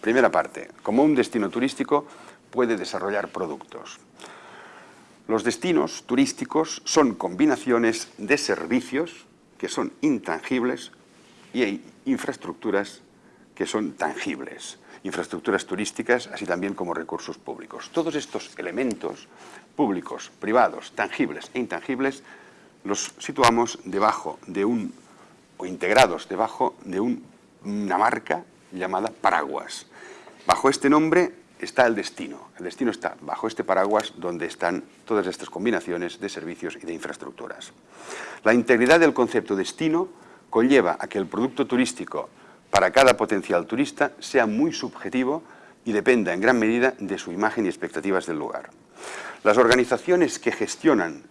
Primera parte, como un destino turístico puede desarrollar productos. Los destinos turísticos son combinaciones de servicios que son intangibles y hay infraestructuras que son tangibles, infraestructuras turísticas, así también como recursos públicos. Todos estos elementos públicos, privados, tangibles e intangibles, los situamos debajo de un, o integrados debajo de una marca llamada paraguas. Bajo este nombre está el destino. El destino está bajo este paraguas donde están todas estas combinaciones de servicios y de infraestructuras. La integridad del concepto destino conlleva a que el producto turístico para cada potencial turista sea muy subjetivo y dependa en gran medida de su imagen y expectativas del lugar. Las organizaciones que gestionan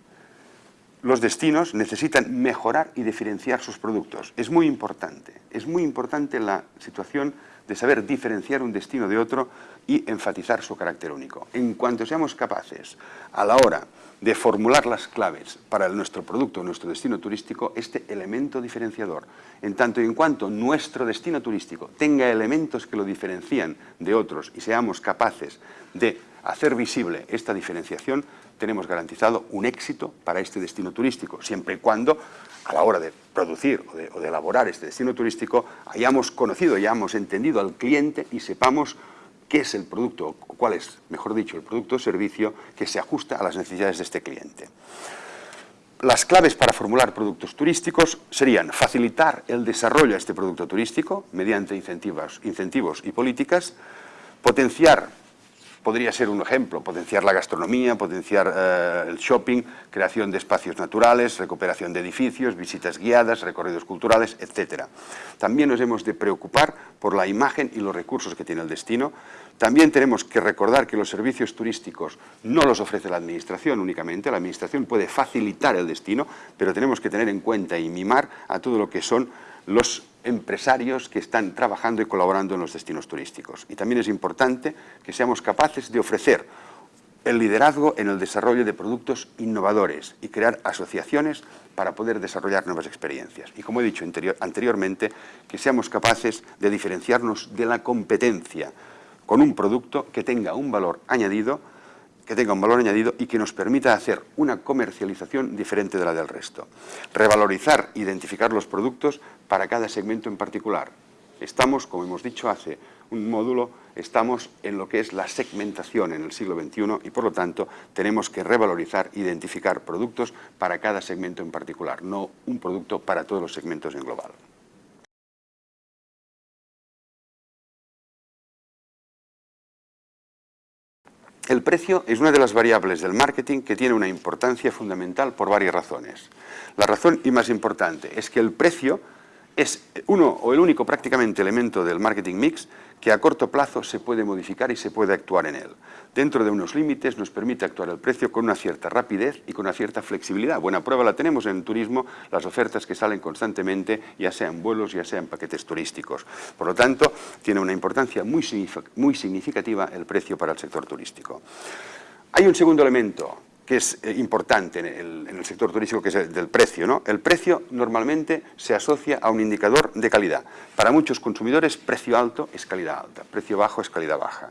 los destinos necesitan mejorar y diferenciar sus productos. Es muy importante, es muy importante la situación de saber diferenciar un destino de otro y enfatizar su carácter único. En cuanto seamos capaces, a la hora de formular las claves para nuestro producto, nuestro destino turístico, este elemento diferenciador, en tanto y en cuanto nuestro destino turístico tenga elementos que lo diferencian de otros y seamos capaces de hacer visible esta diferenciación, tenemos garantizado un éxito para este destino turístico, siempre y cuando a la hora de producir o de, elaborar este destino turístico hayamos conocido, hayamos entendido al cliente y sepamos qué es el producto, cuál es, mejor dicho, el producto o servicio que se ajusta a las necesidades de este cliente. Las claves para formular productos turísticos serían facilitar el desarrollo de este producto turístico mediante incentivos, incentivos y políticas, potenciar podría ser un ejemplo, potenciar la gastronomía, potenciar eh, el shopping, creación de espacios naturales, recuperación de edificios, visitas guiadas, recorridos culturales, etc. También nos hemos de preocupar por la imagen y los recursos que tiene el destino. También tenemos que recordar que los servicios turísticos no los ofrece la Administración únicamente, la Administración puede facilitar el destino, pero tenemos que tener en cuenta y mimar a todo lo que son los empresarios que están trabajando y colaborando en los destinos turísticos. Y también es importante que seamos capaces de ofrecer el liderazgo en el desarrollo de productos innovadores y crear asociaciones para poder desarrollar nuevas experiencias. Y como he dicho anteriormente, que seamos capaces de diferenciarnos de la competencia con un producto que tenga un valor añadido que tenga un valor añadido y que nos permita hacer una comercialización diferente de la del resto. Revalorizar, identificar los productos para cada segmento en particular. Estamos, como hemos dicho hace un módulo, estamos en lo que es la segmentación en el siglo XXI y por lo tanto tenemos que revalorizar, identificar productos para cada segmento en particular, no un producto para todos los segmentos en global. El precio es una de las variables del marketing que tiene una importancia fundamental por varias razones. La razón y más importante es que el precio es uno o el único prácticamente elemento del marketing mix que a corto plazo se puede modificar y se puede actuar en él. Dentro de unos límites nos permite actuar el precio con una cierta rapidez y con una cierta flexibilidad. Buena prueba la tenemos en turismo, las ofertas que salen constantemente, ya sean vuelos, ya sean paquetes turísticos. Por lo tanto, tiene una importancia muy significativa el precio para el sector turístico. Hay un segundo elemento que es eh, importante en el, sector turístico, que es el del precio. ¿no? El precio normalmente se asocia a un indicador de calidad. Para muchos consumidores, precio alto es calidad alta, precio bajo es calidad baja.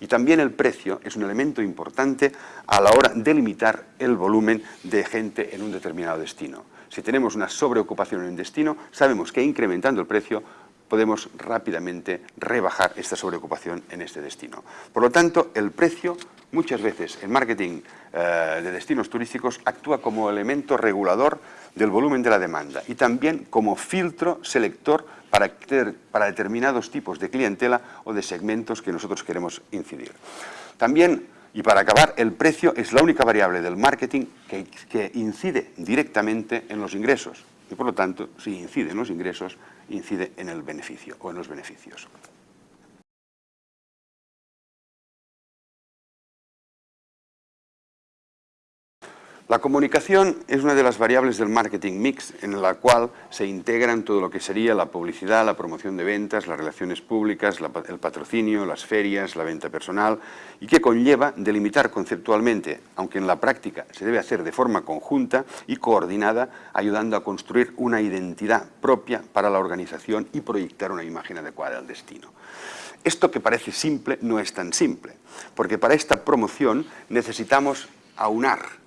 Y también el precio es un elemento importante a la hora de limitar el volumen de gente en un determinado destino. Si tenemos una sobreocupación en un destino, sabemos que incrementando el precio podemos rápidamente rebajar esta sobreocupación en este destino. Por lo tanto, el precio, muchas veces en marketing eh, de destinos turísticos, actúa como elemento regulador del volumen de la demanda y también como filtro selector para, para determinados tipos de clientela o de segmentos que nosotros queremos incidir. También y para acabar, el precio es la única variable del marketing que, que, incide directamente en los ingresos. Y por lo tanto, si incide en los ingresos, incide en el beneficio o en los beneficios. La comunicación es una de las variables del marketing mix en la cual se integran todo lo que sería la publicidad, la promoción de ventas, las relaciones públicas, el patrocinio, las ferias, la venta personal y que conlleva delimitar conceptualmente, aunque en la práctica se debe hacer de forma conjunta y coordinada, ayudando a construir una identidad propia para la organización y proyectar una imagen adecuada al destino. Esto que parece simple no es tan simple, porque para esta promoción necesitamos aunar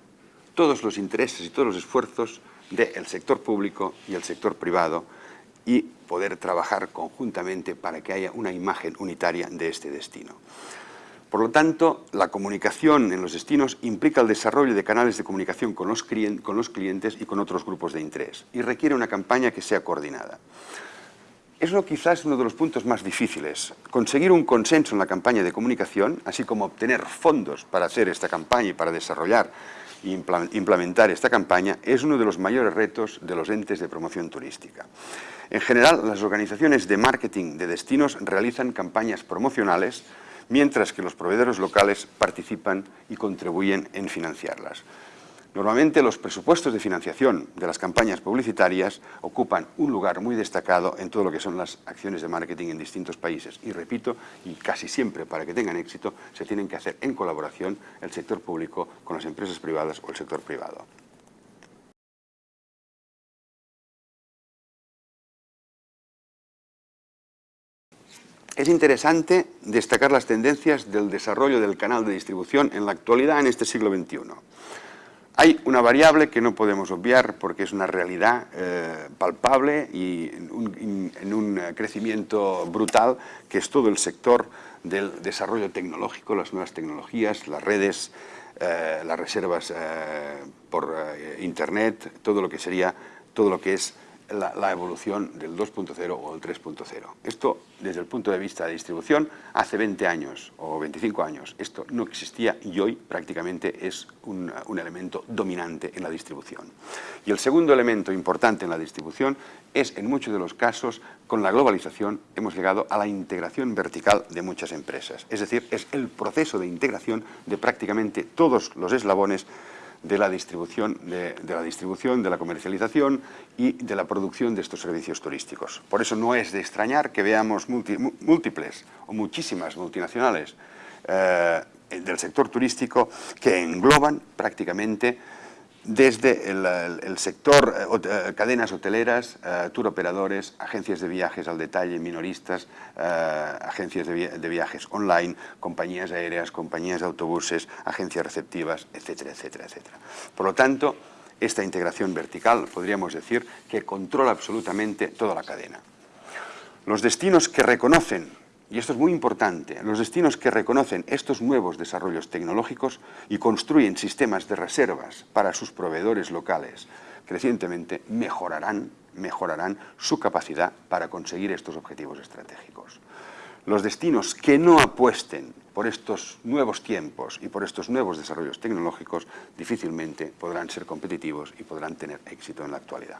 todos los intereses y todos los esfuerzos del sector público y el sector privado y poder trabajar conjuntamente para que haya una imagen unitaria de este destino. Por lo tanto, la comunicación en los destinos implica el desarrollo de canales de comunicación con los, clientes y con otros grupos de interés y requiere una campaña que sea coordinada. Eso quizás uno de los puntos más difíciles. Conseguir un consenso en la campaña de comunicación, así como obtener fondos para hacer esta campaña y para desarrollar implementar esta campaña, es uno de los mayores retos de los entes de promoción turística. En general, las organizaciones de marketing de destinos realizan campañas promocionales mientras que los proveedores locales participan y contribuyen en financiarlas. Normalmente los presupuestos de financiación de las campañas publicitarias ocupan un lugar muy destacado en todo lo que son las acciones de marketing en distintos países. Y repito, y casi siempre para que tengan éxito, se tienen que hacer en colaboración el sector público con las empresas privadas o el sector privado. Es interesante destacar las tendencias del desarrollo del canal de distribución en la actualidad en este siglo XXI. Hay una variable que no podemos obviar porque es una realidad eh, palpable y en un, crecimiento brutal que es todo el sector del desarrollo tecnológico, las nuevas tecnologías, las redes, eh, las reservas eh, por internet, todo lo que sería, todo lo que es la, evolución del 2.0 o el 3.0. Esto, desde el punto de vista de distribución, hace 20 años o 25 años, esto no existía y hoy prácticamente es un, un elemento dominante en la distribución. Y el segundo elemento importante en la distribución es, en muchos de los casos, con la globalización hemos llegado a la integración vertical de muchas empresas. Es decir, es el proceso de integración de prácticamente todos los eslabones de la distribución, de, la distribución, de la comercialización y de la producción de estos servicios turísticos. Por eso no es de extrañar que veamos múltiples o muchísimas multinacionales eh, del sector turístico que engloban prácticamente desde el, sector, eh, eh, cadenas hoteleras, eh, tour operadores, agencias de viajes al detalle, minoristas, agencias de, viajes online, compañías aéreas, compañías de autobuses, agencias receptivas, etcétera, etcétera, etcétera. Por lo tanto, esta integración vertical podríamos decir que controla absolutamente toda la cadena. Los destinos que reconocen y esto es muy importante, los destinos que reconocen estos nuevos desarrollos tecnológicos y construyen sistemas de reservas para sus proveedores locales, crecientemente mejorarán, mejorarán su capacidad para conseguir estos objetivos estratégicos. Los destinos que no apuesten por estos nuevos tiempos y por estos nuevos desarrollos tecnológicos difícilmente podrán ser competitivos y podrán tener éxito en la actualidad.